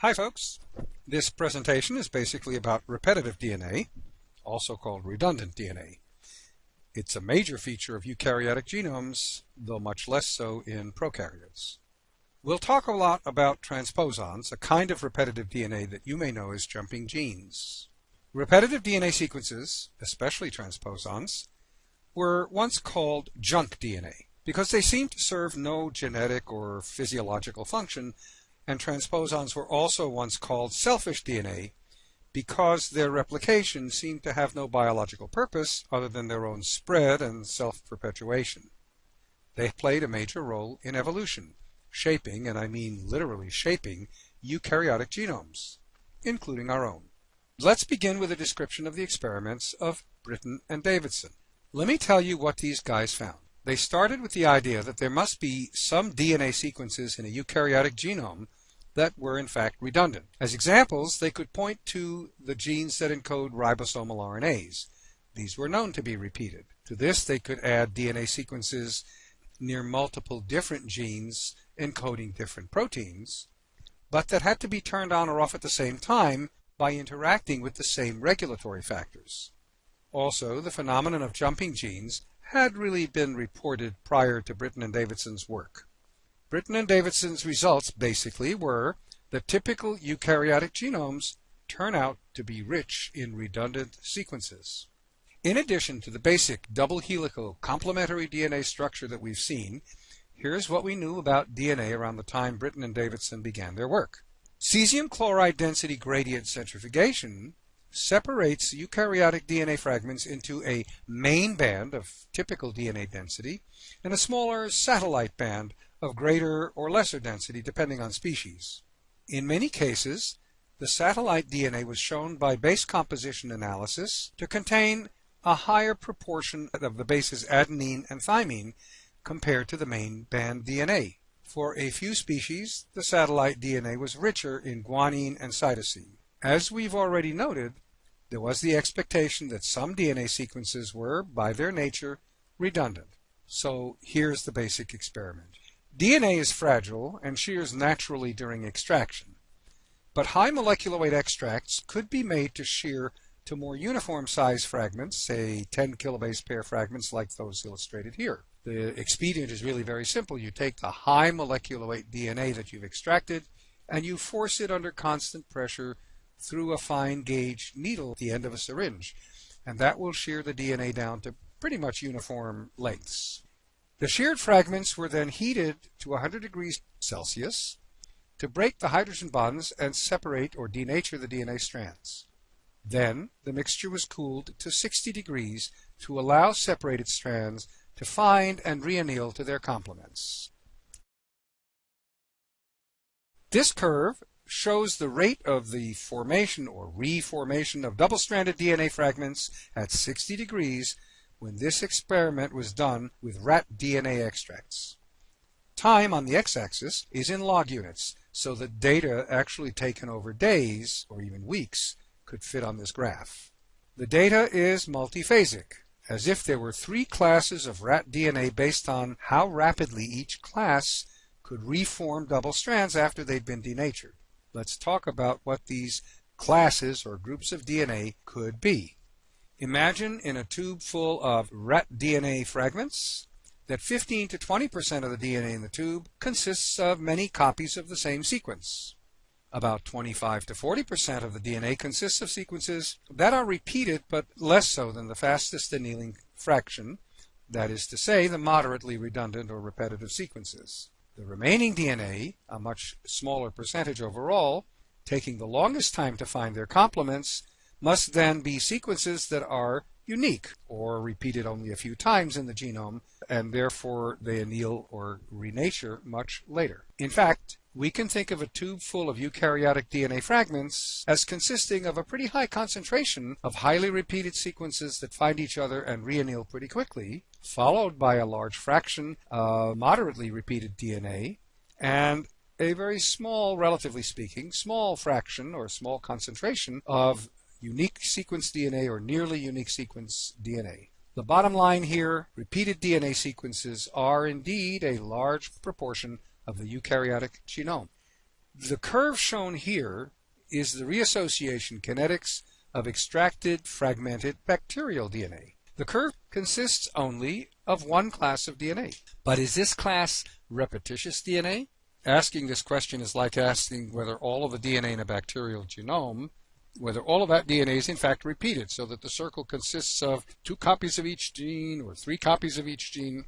Hi folks. This presentation is basically about repetitive DNA, also called redundant DNA. It's a major feature of eukaryotic genomes, though much less so in prokaryotes. We'll talk a lot about transposons, a kind of repetitive DNA that you may know as jumping genes. Repetitive DNA sequences, especially transposons, were once called junk DNA because they seemed to serve no genetic or physiological function, and transposons were also once called selfish DNA because their replication seemed to have no biological purpose other than their own spread and self-perpetuation. They played a major role in evolution, shaping, and I mean literally shaping, eukaryotic genomes, including our own. Let's begin with a description of the experiments of Britten and Davidson. Let me tell you what these guys found. They started with the idea that there must be some DNA sequences in a eukaryotic genome that were in fact redundant. As examples, they could point to the genes that encode ribosomal RNAs. These were known to be repeated. To this, they could add DNA sequences near multiple different genes encoding different proteins, but that had to be turned on or off at the same time by interacting with the same regulatory factors. Also, the phenomenon of jumping genes had really been reported prior to Britten and Davidson's work. Britten and Davidson's results basically were that typical eukaryotic genomes turn out to be rich in redundant sequences. In addition to the basic double helical complementary DNA structure that we've seen, here's what we knew about DNA around the time Britten and Davidson began their work. Cesium chloride density gradient centrifugation separates eukaryotic DNA fragments into a main band of typical DNA density and a smaller satellite band of greater or lesser density depending on species. In many cases, the satellite DNA was shown by base composition analysis to contain a higher proportion of the bases adenine and thymine compared to the main band DNA. For a few species, the satellite DNA was richer in guanine and cytosine. As we've already noted, there was the expectation that some DNA sequences were, by their nature, redundant. So here's the basic experiment. DNA is fragile and shears naturally during extraction, but high molecular weight extracts could be made to shear to more uniform size fragments, say 10 kilobase pair fragments like those illustrated here. The expedient is really very simple. You take the high molecular weight DNA that you've extracted and you force it under constant pressure through a fine gauge needle at the end of a syringe. And that will shear the DNA down to pretty much uniform lengths. The sheared fragments were then heated to 100 degrees Celsius to break the hydrogen bonds and separate or denature the DNA strands. Then the mixture was cooled to 60 degrees to allow separated strands to find and reanneal to their complements. This curve shows the rate of the formation or reformation of double-stranded DNA fragments at 60 degrees when this experiment was done with rat DNA extracts. Time on the x-axis is in log units, so that data actually taken over days, or even weeks, could fit on this graph. The data is multiphasic, as if there were three classes of rat DNA based on how rapidly each class could reform double strands after they'd been denatured. Let's talk about what these classes or groups of DNA could be. Imagine in a tube full of rat DNA fragments that 15 to 20% of the DNA in the tube consists of many copies of the same sequence. About 25 to 40% of the DNA consists of sequences that are repeated but less so than the fastest annealing fraction, that is to say, the moderately redundant or repetitive sequences. The remaining DNA, a much smaller percentage overall, taking the longest time to find their complements, must then be sequences that are unique or repeated only a few times in the genome and therefore they anneal or renature much later. In fact, we can think of a tube full of eukaryotic DNA fragments as consisting of a pretty high concentration of highly repeated sequences that find each other and reanneal pretty quickly, followed by a large fraction of moderately repeated DNA, and a very small, relatively speaking, small fraction or small concentration of unique sequence DNA or nearly unique sequence DNA. The bottom line here, repeated DNA sequences are indeed a large proportion of the eukaryotic genome. The curve shown here is the reassociation kinetics of extracted fragmented bacterial DNA. The curve consists only of one class of DNA. But is this class repetitious DNA? Asking this question is like asking whether all of the DNA in a bacterial genome, whether all of that DNA is in fact repeated, so that the circle consists of two copies of each gene or three copies of each gene.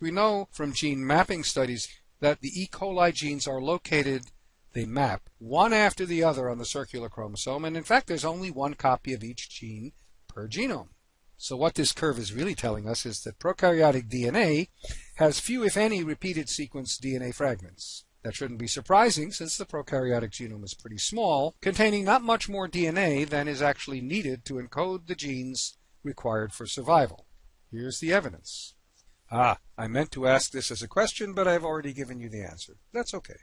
We know from gene mapping studies that the E. coli genes are located, they map one after the other on the circular chromosome, and in fact there's only one copy of each gene per genome. So what this curve is really telling us is that prokaryotic DNA has few, if any, repeated sequence DNA fragments. That shouldn't be surprising since the prokaryotic genome is pretty small, containing not much more DNA than is actually needed to encode the genes required for survival. Here's the evidence. Ah, I meant to ask this as a question, but I've already given you the answer. That's okay.